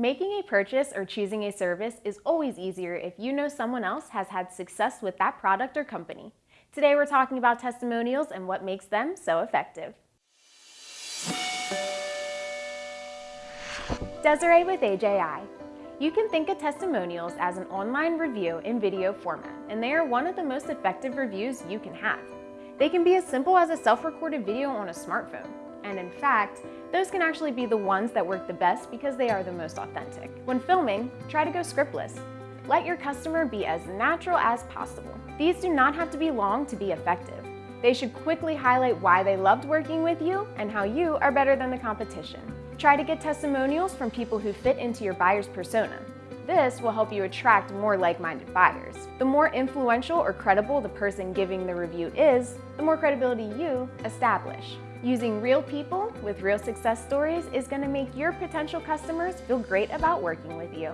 Making a purchase or choosing a service is always easier if you know someone else has had success with that product or company. Today we're talking about testimonials and what makes them so effective. Desiree with AJI. You can think of testimonials as an online review in video format, and they are one of the most effective reviews you can have. They can be as simple as a self-recorded video on a smartphone, and in fact, those can actually be the ones that work the best because they are the most authentic. When filming, try to go scriptless. Let your customer be as natural as possible. These do not have to be long to be effective. They should quickly highlight why they loved working with you and how you are better than the competition. Try to get testimonials from people who fit into your buyer's persona. This will help you attract more like-minded buyers. The more influential or credible the person giving the review is, the more credibility you establish. Using real people with real success stories is going to make your potential customers feel great about working with you.